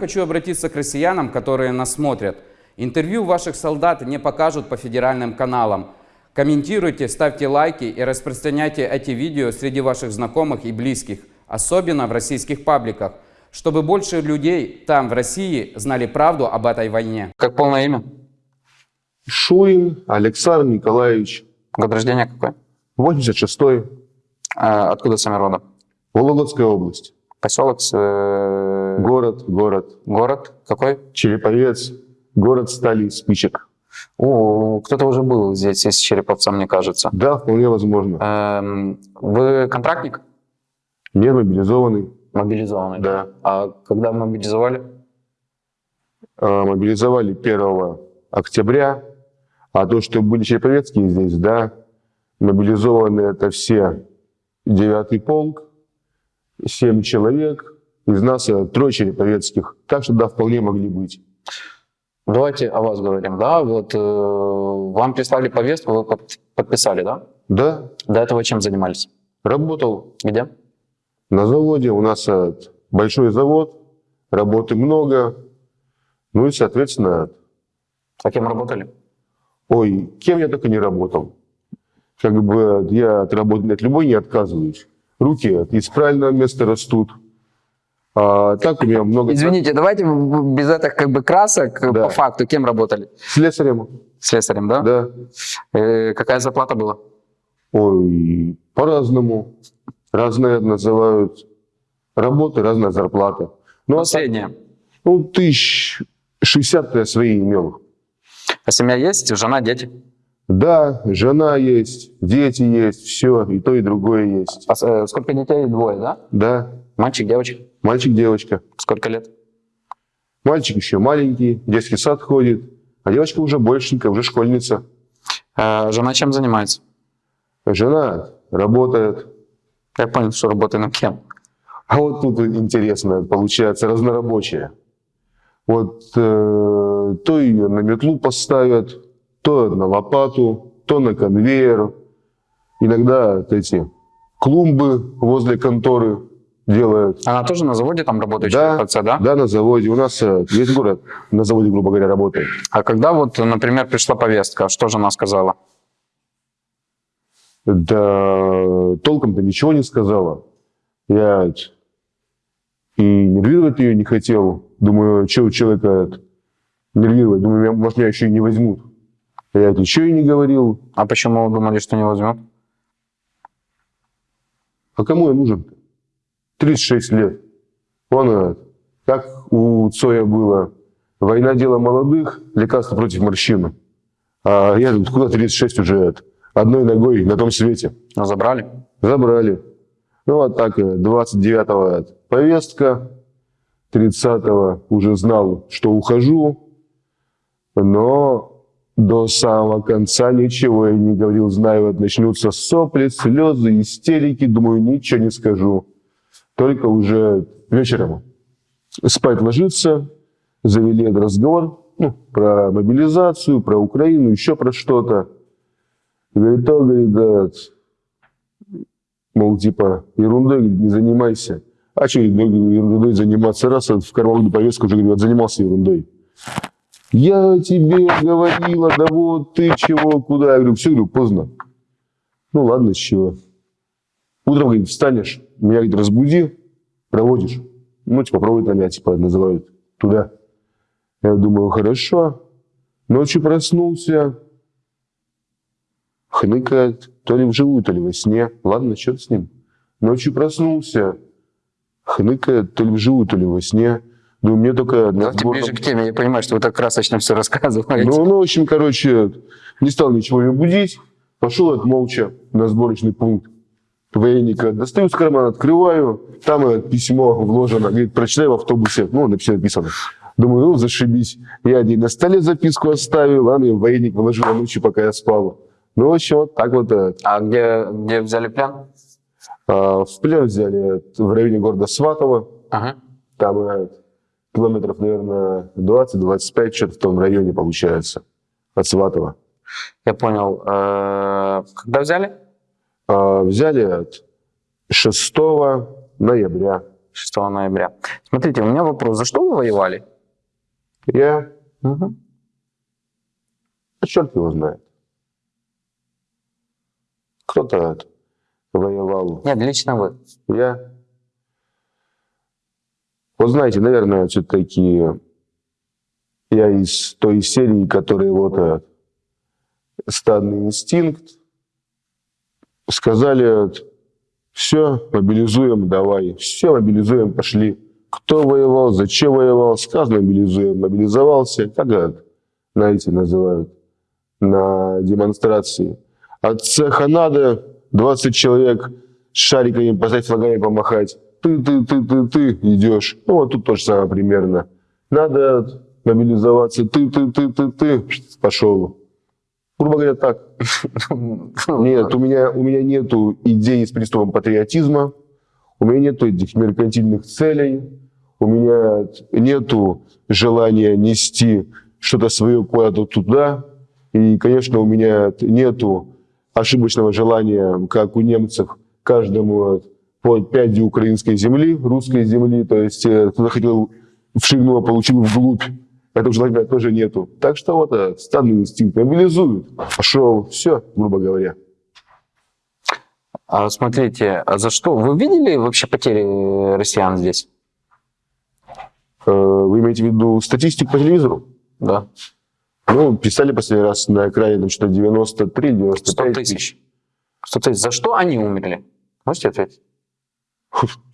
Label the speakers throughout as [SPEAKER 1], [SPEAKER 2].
[SPEAKER 1] Хочу обратиться к россиянам, которые нас смотрят. Интервью ваших солдат не покажут по федеральным каналам. Комментируйте, ставьте лайки и распространяйте эти видео среди ваших знакомых и близких, особенно в российских пабликах, чтобы больше людей там, в России, знали правду об этой войне.
[SPEAKER 2] Как полное имя?
[SPEAKER 3] Шуин Александр Николаевич,
[SPEAKER 2] Год рождения какой?
[SPEAKER 3] 86-й,
[SPEAKER 2] А, откуда сами родом?
[SPEAKER 3] Вологодская область.
[SPEAKER 2] Поселок, с, э,
[SPEAKER 3] Город, город.
[SPEAKER 2] город какой?
[SPEAKER 3] Череповец, город стали спичек.
[SPEAKER 2] О, кто-то уже был здесь из Череповца, мне кажется.
[SPEAKER 3] Да, вполне возможно.
[SPEAKER 2] Эм, вы контрактник?
[SPEAKER 3] Не мобилизованный,
[SPEAKER 2] Мобилизованный?
[SPEAKER 3] да.
[SPEAKER 2] А когда мобилизовали?
[SPEAKER 3] А, Мобилизовали 1 октября, а то, что были череповецкие здесь, да, мобилизованы это все 9 полк, 7 человек, из нас э, трое череповецких, так что да, вполне могли быть.
[SPEAKER 2] Давайте о вас говорим, да? Вот э, вам прислали повестку, вы под- подписали, да?
[SPEAKER 3] Да,
[SPEAKER 2] До этого чем занимались?
[SPEAKER 3] работал
[SPEAKER 2] Где?
[SPEAKER 3] на заводе, у нас э, большой завод, работы много, ну и, соответственно,
[SPEAKER 2] А кем работали?
[SPEAKER 3] ой, кем я только не работал. Как бы я от работы от любой не отказываюсь. Руки из правильного места растут. А так у меня много...
[SPEAKER 2] Извините, давайте без этих как бы красок э,
[SPEAKER 3] Да.
[SPEAKER 2] по факту. Кем работали?
[SPEAKER 3] Слесарем,
[SPEAKER 2] Слесарем, да?
[SPEAKER 3] да.
[SPEAKER 2] Э, какая зарплата была?
[SPEAKER 3] Ой, по-разному. Разные называют работы, разная зарплата. Ну, а так,
[SPEAKER 2] Средняя.
[SPEAKER 3] ну тысяч шестьдесят я свои имел.
[SPEAKER 2] А семья есть? Жена, дети?
[SPEAKER 3] Да, жена есть, дети есть, все, и то, и другое есть.
[SPEAKER 2] А э, сколько детей? Двое, да?
[SPEAKER 3] Да,
[SPEAKER 2] Мальчик, девочка?
[SPEAKER 3] мальчик, девочка.
[SPEAKER 2] Сколько лет?
[SPEAKER 3] Мальчик еще маленький, в детский сад ходит, а девочка уже большенькая, уже школьница.
[SPEAKER 2] Э, жена чем занимается?
[SPEAKER 3] Жена работает.
[SPEAKER 2] Я понял, что работает над кем.
[SPEAKER 3] А вот тут интересно, получается, разнорабочая. Вот э, то ее на метлу поставят, то на лопату, то на конвейер. Иногда эти клумбы возле конторы делают.
[SPEAKER 2] Она тоже на заводе там работает?
[SPEAKER 3] Да,
[SPEAKER 2] Череповце, да?
[SPEAKER 3] да, на заводе. У нас э, весь город на заводе, грубо говоря, работает.
[SPEAKER 2] А когда вот, например, пришла повестка, что жена сказала?
[SPEAKER 3] Да толком-то ничего не сказала. Я и нервировать ее не хотел. Думаю, что у человека нервировать? Думаю, может, меня еще и не возьмут. Я ничего и не говорил.
[SPEAKER 2] А почему думали, что не возьмет?
[SPEAKER 3] А кому я нужен? 36 лет. Вон, э, как у Цоя было. Война дело молодых, лекарство против морщины. А я тут куда 36 уже это, одной ногой на том свете.
[SPEAKER 2] Ну, забрали?
[SPEAKER 3] Забрали. Ну, вот так, э, 29-го повестка, 30-го уже знал, что ухожу, но до самого конца ничего я не говорил, знаю, вот начнутся сопли, слезы, истерики, думаю, ничего не скажу. Только уже вечером спать ложиться, завели этот разговор ну, про мобилизацию, про Украину, еще про что-то. Говорит, то, говорит, да, Мол, типа, ерундой не занимайся. А что ерундой заниматься? Раз в карман повестку уже говорит, занимался ерундой. Я тебе говорила, да вот ты чего, куда? Я говорю, все, говорю, поздно. Ну ладно, с чего. Утром, говорит, встанешь, меня, говорит, разбуди, проводишь. Ну, типа, проводит на меня, типа, называют туда. Я думаю, хорошо. Ночью проснулся, хныкает, то ли вживую, то ли во сне. Ладно, черт с ним. Ночью проснулся, хныкает, то ли вживую, то ли во сне. Думаю, мне только... на
[SPEAKER 2] Давайте
[SPEAKER 3] сбор-
[SPEAKER 2] ближе к теме. Я понимаю, что вы так красочно все рассказываете.
[SPEAKER 3] ну, ну, в общем, короче, не стал ничего ее будить. Пошел от молча на сборочный пункт военника. Достаю из кармана, открываю. Там письмо вложено. Говорит, прочитай в автобусе. Ну, написано, написано. Думаю, ну, зашибись. Я ей на столе записку оставил, а мне военник положил ночью, пока я спал. Ну, в общем, вот так вот. э,
[SPEAKER 2] А где, где взяли плен?
[SPEAKER 3] а, В плен взяли э, в районе города Сватово.
[SPEAKER 2] Ага.
[SPEAKER 3] Там э, километров, наверное, 20-25, что-то в том районе получается. От Сватова.
[SPEAKER 2] Я понял. Э, Когда взяли?
[SPEAKER 3] А, Взяли от 6 ноября.
[SPEAKER 2] 6 ноября. Смотрите, у меня вопрос. За что вы воевали?
[SPEAKER 3] Я,
[SPEAKER 2] Мгм.
[SPEAKER 3] а черт его знает. Кто-то воевал.
[SPEAKER 2] Нет, лично вы.
[SPEAKER 3] Я, вот знаете, наверное, все-таки я из той серии, которые вот стадный инстинкт, сказали, все, мобилизуем, давай, все, мобилизуем, пошли. Кто воевал, зачем воевал, сказано, мобилизуем, мобилизовался, как это, знаете, называют на демонстрации. От цеха надо 20 человек с шариками поставить флагами помахать. Ты, ты, ты, ты, ты идешь. Ну, вот тут то же самое примерно. Надо мобилизоваться. Ты, ты, ты, ты, ты. Пошел. Грубо говоря, так. Нет, у меня, у меня нету идей с приступом патриотизма. У меня нету этих меркантильных целей. У меня нету желания нести что-то свое куда-то туда. И, конечно, у меня нету ошибочного желания, как у немцев, каждому по пяди украинской земли, русской земли. То есть, э, кто захотел вшигнул, а получил вглубь. Этого желания тоже нету. Так что вот э, стадный инстинкт мобилизуют. Пошел, все, грубо говоря.
[SPEAKER 2] А смотрите, а за что? Вы видели вообще потери э, россиян здесь?
[SPEAKER 3] Вы имеете в виду статистику по телевизору?
[SPEAKER 2] Да.
[SPEAKER 3] Ну, писали последний раз на экране, там что 93, 95
[SPEAKER 2] 100 тысяч. 100 тысяч. За что они умерли? Можете ответить?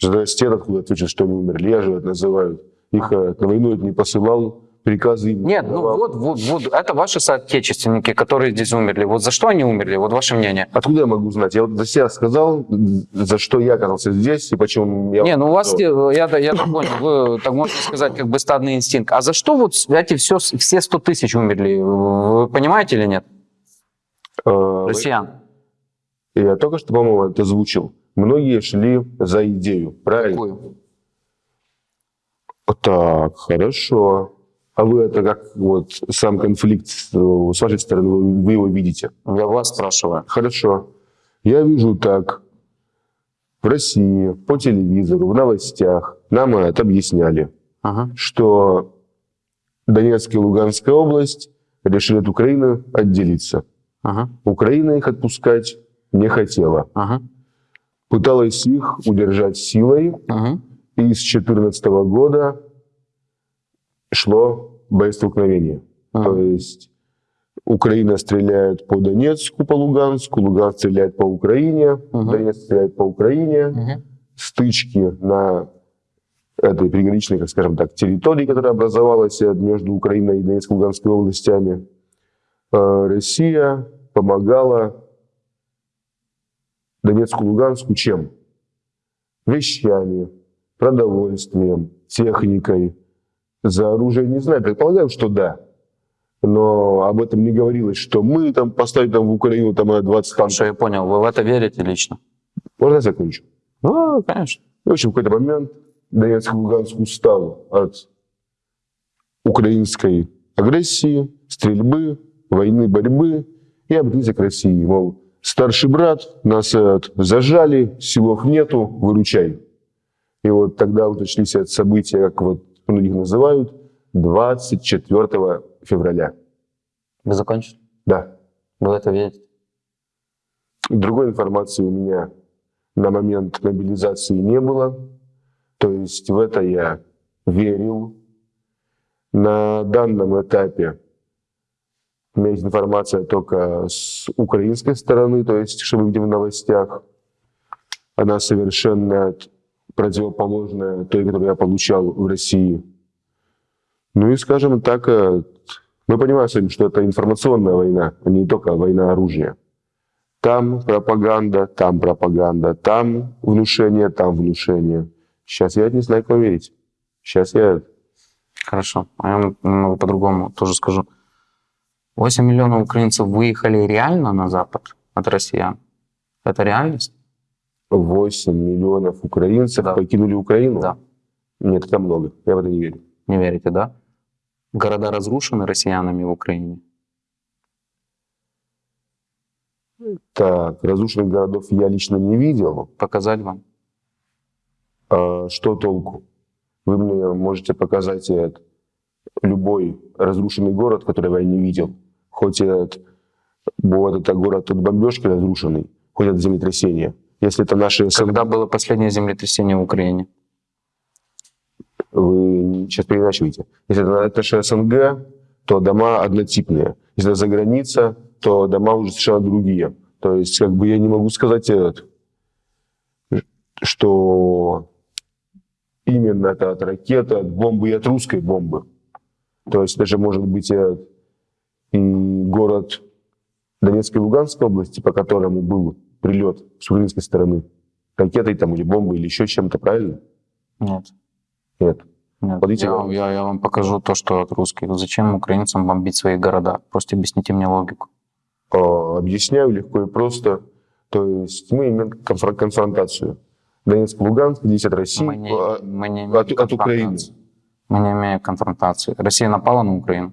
[SPEAKER 3] Здрасте, откуда отвечают, что они умерли. Я же это называют. Их э, на войну это не посылал, приказы им не
[SPEAKER 2] Нет, ну вот, вот, вот, это ваши соотечественники, которые здесь умерли. Вот за что они умерли? Вот ваше мнение.
[SPEAKER 3] Откуда я могу знать? Я вот за себя сказал, за что я оказался здесь и почему я...
[SPEAKER 2] Не, ну у вас,
[SPEAKER 3] что-
[SPEAKER 2] я, я так понял, вы, так можно сказать, как бы стадный инстинкт. А за что вот эти все, все 100 тысяч умерли? Вы понимаете или нет?
[SPEAKER 3] Э,
[SPEAKER 2] Россиян.
[SPEAKER 3] Я только что, по-моему, это озвучил. Многие шли за идею, правильно?
[SPEAKER 2] Какую?
[SPEAKER 3] Так, хорошо. А вы это как вот сам конфликт э, с вашей стороны, вы вы его видите?
[SPEAKER 2] Я вас спрашиваю.
[SPEAKER 3] Хорошо. Я вижу так. В России, по телевизору, в новостях нам это объясняли,
[SPEAKER 2] Ага.
[SPEAKER 3] что Донецкая и Луганская область решили от Украины отделиться.
[SPEAKER 2] Ага.
[SPEAKER 3] Украина их отпускать не хотела.
[SPEAKER 2] Ага.
[SPEAKER 3] Пыталась их удержать силой,
[SPEAKER 2] Ага.
[SPEAKER 3] и с 2014 года шло боестолкновение.
[SPEAKER 2] Ага.
[SPEAKER 3] То есть Украина стреляет по Донецку, по Луганску, Луганск стреляет по Украине,
[SPEAKER 2] Мгм.
[SPEAKER 3] Донецк стреляет по Украине.
[SPEAKER 2] Ага.
[SPEAKER 3] Стычки на этой приграничной, скажем так, территории, которая образовалась между Украиной и Донецкой и Луганской областями. Э, Россия помогала Донецку Луганску чем? Вещами, продовольствием, техникой. За оружие не знаю, предполагаю, что да. Но об этом не говорилось, что мы там поставим там в Украину там э, 20
[SPEAKER 2] Хорошо,
[SPEAKER 3] танков.
[SPEAKER 2] я понял. Вы в это верите лично?
[SPEAKER 3] Можно я закончу?
[SPEAKER 2] Ну, конечно.
[SPEAKER 3] В общем, в какой-то момент Донецк и Луганск устал от украинской агрессии, стрельбы, войны, борьбы и обратился к России. Мол, старший брат, нас э, зажали, силов нету, выручай. И вот тогда вот начались эти события, как вот многих называют, 24 февраля.
[SPEAKER 2] Вы закончили?
[SPEAKER 3] Да.
[SPEAKER 2] Вы это верите?
[SPEAKER 3] Другой информации у меня на момент мобилизации не было. То есть в это я верил. На данном этапе у меня есть информация только с украинской стороны, то есть, что мы видим в новостях. Она совершенно противоположная той, которую я получал в России. Ну и, скажем так, э, мы понимаем что это информационная война, а не только война оружия. Там пропаганда, там пропаганда, там внушение, там внушение. Сейчас я не знаю, кому верить. Сейчас я...
[SPEAKER 2] Хорошо. А я немного по-другому тоже скажу. 8 миллионов украинцев выехали реально на Запад от россиян. Это реальность?
[SPEAKER 3] 8 миллионов украинцев
[SPEAKER 2] Да.
[SPEAKER 3] покинули Украину?
[SPEAKER 2] Да.
[SPEAKER 3] Нет, это много. Я в это не верю.
[SPEAKER 2] Не верите, да? Города разрушены россиянами в Украине.
[SPEAKER 3] Так, разрушенных городов я лично не видел.
[SPEAKER 2] Показать вам?
[SPEAKER 3] А что толку? Вы мне можете показать любой разрушенный город, который я не видел. Хоть этот, вот это город от бомбежки разрушенный, хоть от землетрясения. Если это наши...
[SPEAKER 2] Когда было последнее землетрясение в Украине?
[SPEAKER 3] Вы сейчас переначиваете. Если это, это же СНГ, то дома однотипные. Если это за граница, то дома уже совершенно другие. То есть, как бы я не могу сказать, этот, что именно это от ракеты, от бомбы и от русской бомбы. То есть даже может быть и, город Донецкой и Луганской области, по которому был прилет с украинской стороны, ракетой там или бомбой или еще чем-то, правильно?
[SPEAKER 2] Нет.
[SPEAKER 3] Нет.
[SPEAKER 2] Нет.
[SPEAKER 3] Вот видите,
[SPEAKER 2] Я,
[SPEAKER 3] вам-
[SPEAKER 2] я- я вам покажу то, что от русских. Зачем украинцам бомбить свои города? Просто объясните мне логику.
[SPEAKER 3] А, объясняю легко и просто. То есть мы имеем конфр- конфронтацию. Донецк, Луганск, здесь от России,
[SPEAKER 2] Мы не,
[SPEAKER 3] а,
[SPEAKER 2] мы не
[SPEAKER 3] от, от Украины.
[SPEAKER 2] Мы не имеем конфронтации. Россия напала на Украину?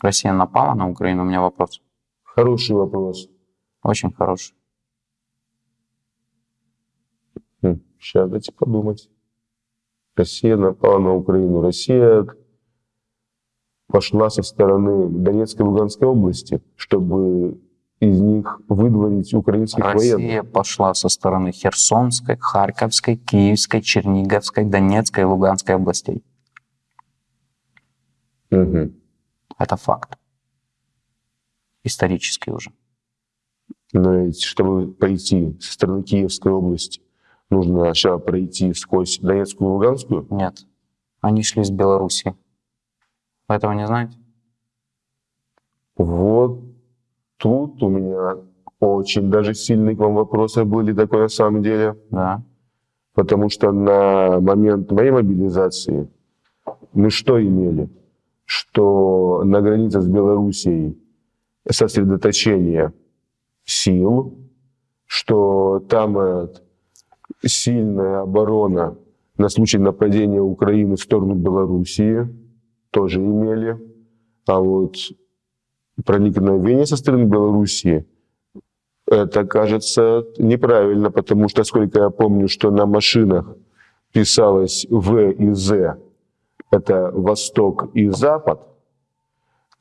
[SPEAKER 2] Россия напала на Украину? У меня вопрос.
[SPEAKER 3] Хороший вопрос.
[SPEAKER 2] Очень хороший.
[SPEAKER 3] Сейчас дайте подумать. Россия напала на Украину. Россия пошла со стороны Донецкой и Луганской области, чтобы из них выдворить украинских
[SPEAKER 2] Россия
[SPEAKER 3] военных.
[SPEAKER 2] пошла со стороны Херсонской, Харьковской, Киевской, Черниговской, Донецкой и Луганской областей.
[SPEAKER 3] Мгм.
[SPEAKER 2] Это факт. Исторический уже.
[SPEAKER 3] Но ведь, чтобы пойти со стороны Киевской области, нужно сначала пройти сквозь Донецкую и Луганскую.
[SPEAKER 2] Нет. Они шли с Белоруссии. Вы этого не знаете?
[SPEAKER 3] Вот тут у меня очень даже сильные к вам вопросы были такой на самом деле.
[SPEAKER 2] Да.
[SPEAKER 3] Потому что на момент моей мобилизации мы что имели? Что на границе с Белоруссией сосредоточение сил, что там э, сильная оборона на случай нападения Украины в сторону Белоруссии тоже имели. А вот проникновение со стороны Белоруссии это кажется неправильно, потому что, сколько я помню, что на машинах писалось В и З, это Восток и Запад,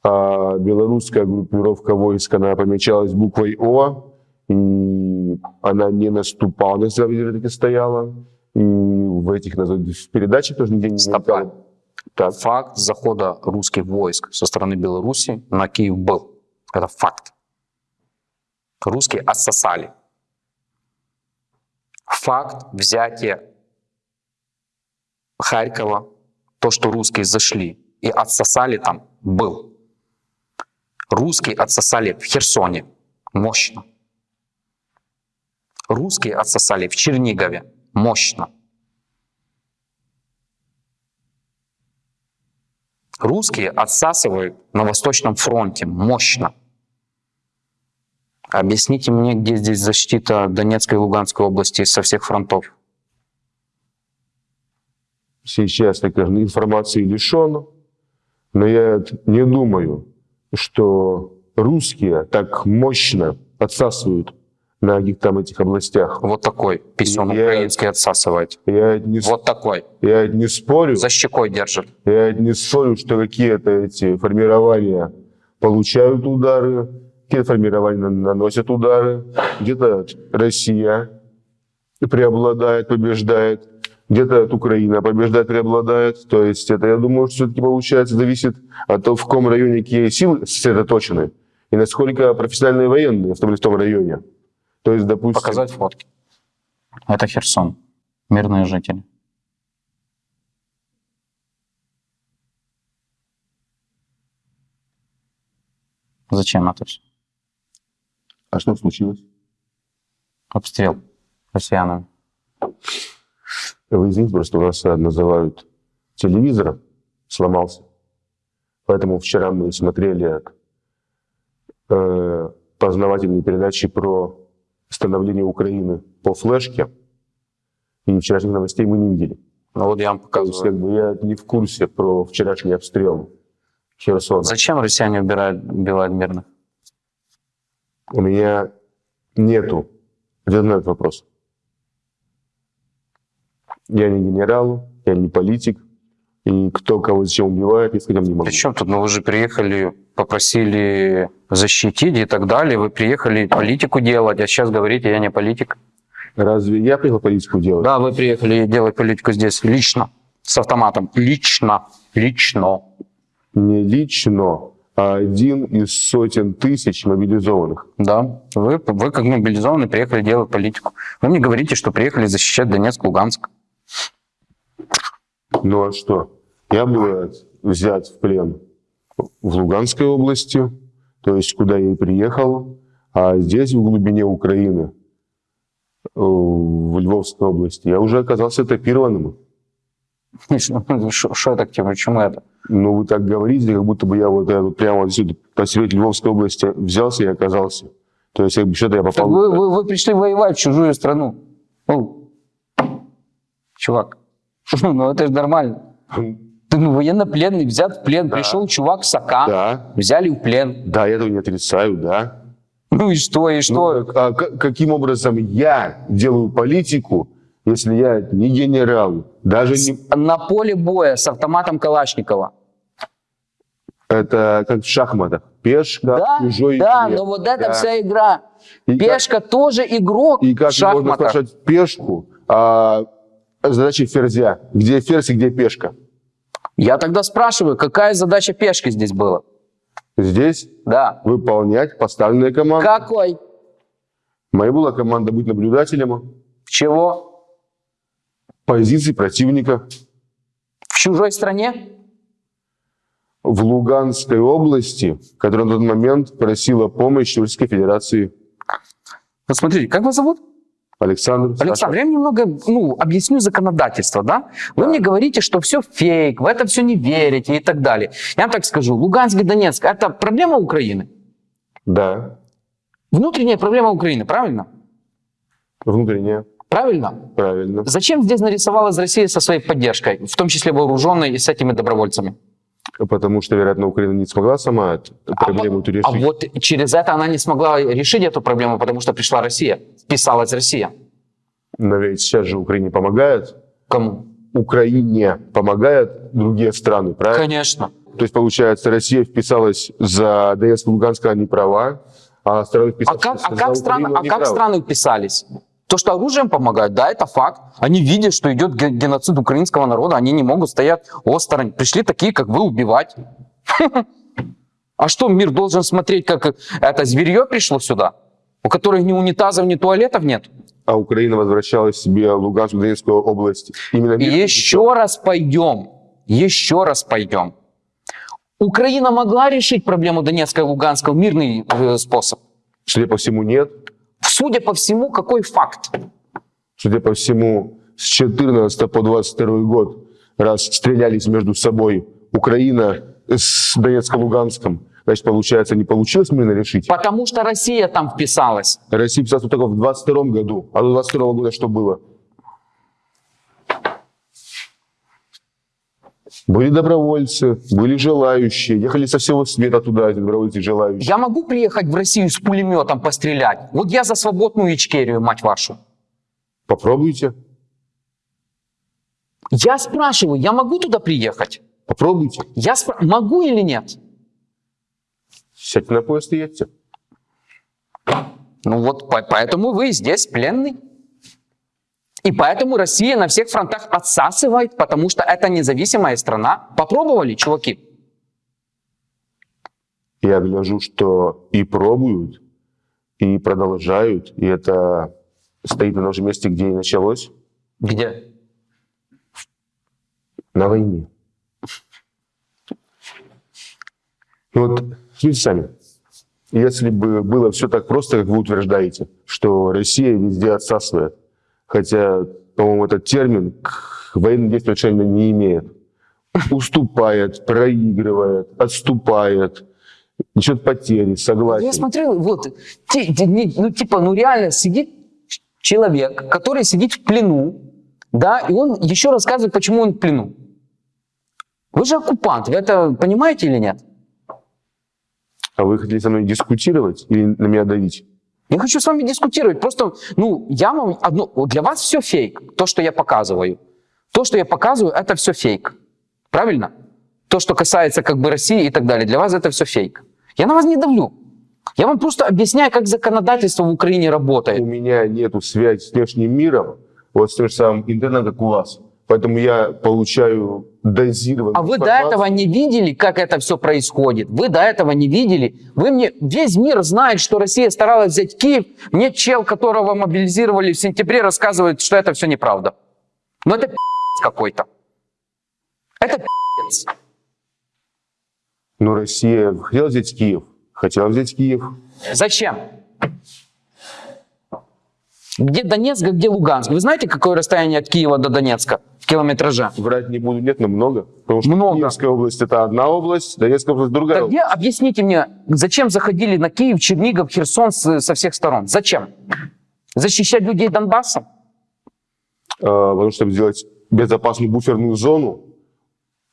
[SPEAKER 3] а белорусская группировка войск, она помечалась буквой О, и она не наступала, на себя таки стояла, и в этих в передачах тоже нигде не
[SPEAKER 2] Стоп.
[SPEAKER 3] Так,
[SPEAKER 2] Факт захода русских войск со стороны Беларуси на Киев был. Это факт. Русские отсосали. Факт взятия Харькова, то, что русские зашли и отсосали там, был. Русские отсосали в Херсоне. Мощно. Русские отсосали в Чернигове. Мощно. Русские отсасывают на Восточном фронте мощно. Объясните мне, где здесь защита Донецкой и Луганской области со всех фронтов?
[SPEAKER 3] Сейчас конечно, информации лишен, но я не думаю, что русские так мощно отсасывают на там этих областях.
[SPEAKER 2] Вот такой писюн
[SPEAKER 3] Я-
[SPEAKER 2] украинский отсасывает.
[SPEAKER 3] Я не,
[SPEAKER 2] Вот такой.
[SPEAKER 3] я не спорю,
[SPEAKER 2] За щекой держит.
[SPEAKER 3] я не спорю, что какие-то эти формирования получают удары, какие-то формирования на- наносят удары, где-то Россия преобладает, побеждает, где-то от Украина побеждает, преобладает. То есть это, я думаю, что все-таки получается, зависит от того, в каком районе какие силы сосредоточены и насколько профессиональные военные в том, в том районе. То есть, допустим,
[SPEAKER 2] Показать фотки. Это Херсон. Мирные жители. Зачем это все?
[SPEAKER 3] а что случилось?
[SPEAKER 2] Обстрел россиянами.
[SPEAKER 3] Извините, просто у нас э, называют телевизор сломался. Поэтому вчера мы смотрели э, познавательные передачи про становление Украины по флешке. И вчерашних новостей мы не видели.
[SPEAKER 2] Ну вот я вам
[SPEAKER 3] То есть,
[SPEAKER 2] показываю.
[SPEAKER 3] как бы я не в курсе про вчерашний обстрел Херсона.
[SPEAKER 2] Зачем россияне убирают, убивают мирных?
[SPEAKER 3] У меня нету ответа на этот вопрос. Я не генерал, я не политик. И кто кого зачем убивает, я сказать не могу.
[SPEAKER 2] Причем тут, ну вы же приехали, попросили защитить и так далее, вы приехали политику делать, а сейчас говорите, я не политик.
[SPEAKER 3] Разве я приехал политику делать?
[SPEAKER 2] Да, вы приехали делать политику здесь лично, с автоматом, лично, лично.
[SPEAKER 3] Не лично, а один из сотен тысяч мобилизованных.
[SPEAKER 2] Да, вы, вы как мобилизованный приехали делать политику. Вы мне говорите, что приехали защищать Донецк, Луганск.
[SPEAKER 3] Ну а что? Я был взят в плен в Луганской области, то есть куда я и приехал, а здесь, в глубине Украины, э, в Львовской области, я уже оказался этапированным.
[SPEAKER 2] Что так, типа, почему это?
[SPEAKER 3] Ну, вы так говорите, как будто бы я вот, я вот прямо вот сюда, посреди Львовской области взялся и оказался. То есть, как бы что-то я
[SPEAKER 2] Так
[SPEAKER 3] попал...
[SPEAKER 2] вы, вы, вы пришли воевать в чужую страну. Ну, чувак, ну это же нормально. Ты ну, военнопленный, взят в плен, пришел чувак с АК,
[SPEAKER 3] Да,
[SPEAKER 2] взяли в плен.
[SPEAKER 3] да, я этого не отрицаю, да.
[SPEAKER 2] Ну и что, и что?
[SPEAKER 3] Ну, а к- каким образом я делаю политику, если я не генерал, даже не...
[SPEAKER 2] На поле боя с автоматом Калашникова.
[SPEAKER 3] Это как в шахматах. Пешка,
[SPEAKER 2] Да,
[SPEAKER 3] чужой
[SPEAKER 2] да,
[SPEAKER 3] игре.
[SPEAKER 2] но вот это
[SPEAKER 3] Да.
[SPEAKER 2] вся игра.
[SPEAKER 3] И как-
[SPEAKER 2] Пешка тоже игрок
[SPEAKER 3] И
[SPEAKER 2] в
[SPEAKER 3] как можно спрашивать пешку, а задача ферзя. Где ферзь и где пешка?
[SPEAKER 2] Я тогда спрашиваю, какая задача пешки здесь была?
[SPEAKER 3] Здесь
[SPEAKER 2] Да.
[SPEAKER 3] выполнять поставленные команды.
[SPEAKER 2] Какой?
[SPEAKER 3] Моя была команда быть наблюдателем
[SPEAKER 2] Чего?
[SPEAKER 3] позиций противника
[SPEAKER 2] В чужой стране?
[SPEAKER 3] в Луганской области, которая на тот момент просила помощи Российской Федерации.
[SPEAKER 2] Вот смотрите, как вас зовут?
[SPEAKER 3] Александр, Саша.
[SPEAKER 2] Александр, я немного ну, объясню законодательство, да? Вы мне говорите, что все фейк, в это все не верите и так далее. Я вам так скажу, Луганск и Донецк – это проблема Украины?
[SPEAKER 3] Да,
[SPEAKER 2] Внутренняя проблема Украины, правильно?
[SPEAKER 3] внутренняя,
[SPEAKER 2] Правильно?
[SPEAKER 3] правильно.
[SPEAKER 2] Зачем здесь нарисовалась Россия со своей поддержкой, в том числе вооруженной и с этими добровольцами?
[SPEAKER 3] Потому что, вероятно, Украина не смогла сама эту проблему
[SPEAKER 2] а,
[SPEAKER 3] решить.
[SPEAKER 2] а вот через это она не смогла решить эту проблему, потому что пришла Россия, вписалась Россия.
[SPEAKER 3] Но ведь сейчас же Украине помогают.
[SPEAKER 2] Кому?
[SPEAKER 3] Украине помогают другие страны, правильно?
[SPEAKER 2] Конечно.
[SPEAKER 3] То есть, получается, Россия вписалась за Донецк и Луганск, не права, а страны
[SPEAKER 2] А
[SPEAKER 3] вписались
[SPEAKER 2] как, а как, страны,
[SPEAKER 3] Украину,
[SPEAKER 2] а
[SPEAKER 3] они
[SPEAKER 2] как страны вписались? То, что оружием помогают, да, это факт. Они видят, что идет ге- геноцид украинского народа, они не могут стоять осторонь. Пришли такие, как вы, убивать. А что, мир должен смотреть, как это зверье пришло сюда? У которых ни унитазов, ни туалетов нет?
[SPEAKER 3] А Украина возвращала себе Луганскую, Донецкую область. Именно
[SPEAKER 2] еще раз пойдем, еще раз пойдем. Украина могла решить проблему Донецка и Луганска в мирный э, способ?
[SPEAKER 3] Судя по всему, нет.
[SPEAKER 2] Судя по всему, какой факт?
[SPEAKER 3] Судя по всему, с 14 по 22 год, раз стрелялись между собой Украина с Донецком, Луганском, значит, получается, не получилось мирно решить.
[SPEAKER 2] Потому что Россия там вписалась.
[SPEAKER 3] Россия писалась только в 22 году. А до 22 года что было? Были добровольцы, были желающие, ехали со всего света туда, эти добровольцы и желающие.
[SPEAKER 2] Я могу приехать в Россию с пулеметом пострелять? Вот я за свободную Ичкерию, мать вашу.
[SPEAKER 3] Попробуйте,
[SPEAKER 2] Я спрашиваю, я могу туда приехать?
[SPEAKER 3] попробуйте.
[SPEAKER 2] Я спра- могу или нет?
[SPEAKER 3] Сядьте на поезд и едьте.
[SPEAKER 2] Ну вот по- поэтому вы здесь пленный. И поэтому Россия на всех фронтах отсасывает, потому что это независимая страна. Попробовали, чуваки?
[SPEAKER 3] Я гляжу, что и пробуют, и продолжают, и это стоит на том же месте, где и началось,
[SPEAKER 2] Где?
[SPEAKER 3] на войне. Ну вот, смотрите сами. Если бы было все так просто, как вы утверждаете, что Россия везде отсасывает, хотя, по-моему, этот термин к военным действиям отношения не имеет, уступает, проигрывает, отступает, несет потери, согласен.
[SPEAKER 2] Я смотрел, вот, ну типа, ну реально сидит человек, который сидит в плену, да, и он еще рассказывает, почему он в плену. Вы же оккупант, вы это понимаете или нет?
[SPEAKER 3] А вы хотели со мной дискутировать или на меня давить?
[SPEAKER 2] Я хочу с вами дискутировать. Просто, ну, я вам вот Для вас все фейк, то, что я показываю. То, что я показываю, это все фейк. Правильно? То, что касается как бы России и так далее, для вас это все фейк. Я на вас не давлю. Я вам просто объясняю, как законодательство в Украине
[SPEAKER 3] У
[SPEAKER 2] работает.
[SPEAKER 3] меня нету связи с внешним миром, вот с тем же самым интернетом, как у вас. Поэтому я получаю дозированную
[SPEAKER 2] А вы до этого не видели, как это все происходит? Вы до этого не видели? Вы мне... Весь мир знает, что Россия старалась взять Киев. Мне чел, которого мобилизировали в сентябре, рассказывает, что это все неправда. Но это пи***ц какой-то. Это пи***ц.
[SPEAKER 3] Но Россия хотела взять Киев. Хотела взять Киев.
[SPEAKER 2] Зачем? Где Донецк, а где Луганск? Вы знаете, какое расстояние от Киева до Донецка в километраже?
[SPEAKER 3] Врать не буду, нет, но много. Потому что
[SPEAKER 2] Много.
[SPEAKER 3] Киевская область это одна область, Донецкая область другая.
[SPEAKER 2] Так где, объясните мне, зачем заходили на Киев, Чернигов, Херсон со всех сторон? Зачем? Защищать людей Донбасса?
[SPEAKER 3] А, потому что сделать безопасную буферную зону,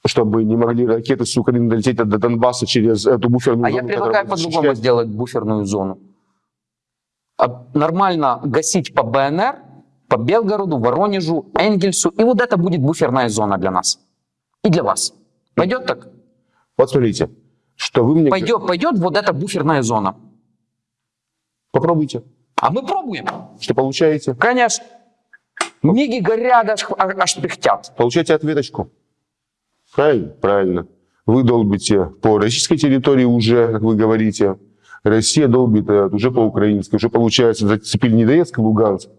[SPEAKER 3] чтобы не могли ракеты с Украины долететь до Донбасса через эту буферную
[SPEAKER 2] А
[SPEAKER 3] зону.
[SPEAKER 2] я
[SPEAKER 3] которая
[SPEAKER 2] предлагаю по-другому сделать буферную зону. А Нормально гасить по БНР, по Белгороду, Воронежу, Энгельсу, и вот это будет буферная зона для нас. И для вас. Пойдет так?
[SPEAKER 3] Вот смотрите, что вы мне...
[SPEAKER 2] Пойдет, пойдет вот эта буферная зона.
[SPEAKER 3] Попробуйте.
[SPEAKER 2] А мы пробуем.
[SPEAKER 3] Что получаете?
[SPEAKER 2] Конечно. Миги горят, аж, аж пыхтят.
[SPEAKER 3] Получаете ответочку. Правильно? Правильно. Вы долбите по российской территории уже, как вы говорите. Россия долбит э, уже по украинской. Уже получается, зацепили не Донецк и Луганск.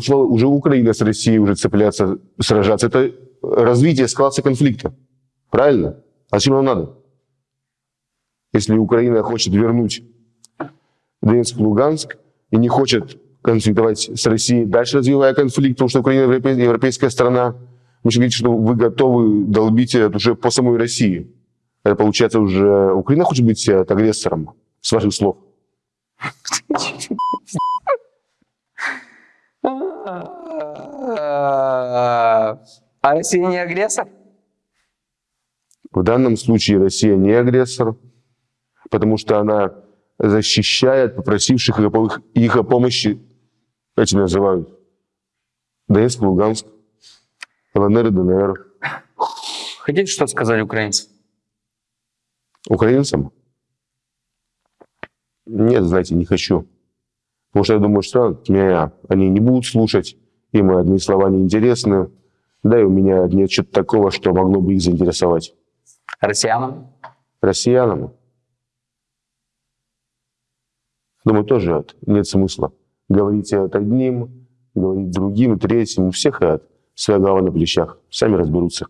[SPEAKER 3] Что уже Украина с Россией уже цепляться, сражаться. Это развитие эскалация конфликта. Правильно? А зачем нам надо? Если Украина хочет вернуть Донецк Луганск и не хочет конфликтовать с Россией, дальше развивая конфликт, потому что Украина европе- европейская страна, вы же говорите, что вы готовы долбить это уже по самой России. Это получается уже Украина хочет быть э, агрессором, с ваших слов.
[SPEAKER 2] А Россия не агрессор?
[SPEAKER 3] В данном случае Россия не агрессор, потому что она защищает попросивших их о- помощи, эти называют, Донецк, Луганск, ЛНР и ДНР.
[SPEAKER 2] Хотите что сказали украинцы?
[SPEAKER 3] Украинцам? Нет, знаете, не хочу. Потому что я думаю, что меня они не будут слушать, им одни слова не интересны. Да и у меня нет чего-то такого, что могло бы их заинтересовать.
[SPEAKER 2] Россиянам?
[SPEAKER 3] Россиянам, думаю, тоже от- нет смысла. Говорить от одним, говорить другим, третьим. У всех от своя голова на плечах. Сами разберутся.